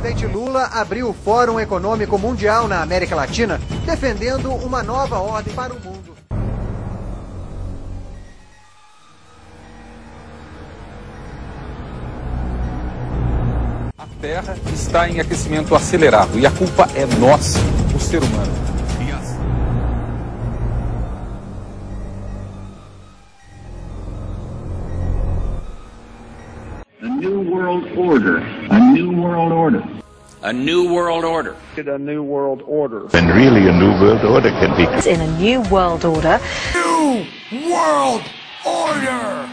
presidente Lula abriu o Fórum Econômico Mundial na América Latina, defendendo uma nova ordem para o mundo. A Terra está em aquecimento acelerado e a culpa é nossa, o ser humano. New world order. A new world order. A new world order. A new world order. And really a new world order can be. It's In a new world order. New world order!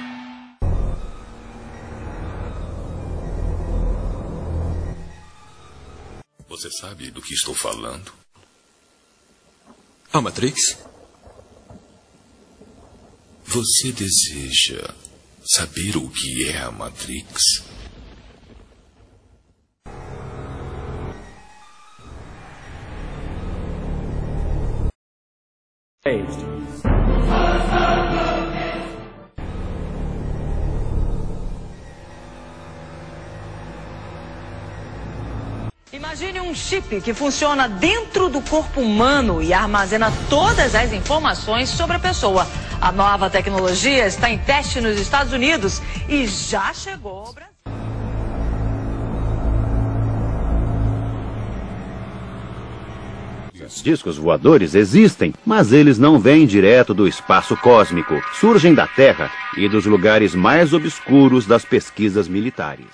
Você sabe do que estou falando? A Matrix? Você deseja saber o que é a Matrix? Imagine um chip que funciona dentro do corpo humano e armazena todas as informações sobre a pessoa. A nova tecnologia está em teste nos Estados Unidos e já chegou ao Brasil. Os discos voadores existem, mas eles não vêm direto do espaço cósmico. Surgem da Terra e dos lugares mais obscuros das pesquisas militares.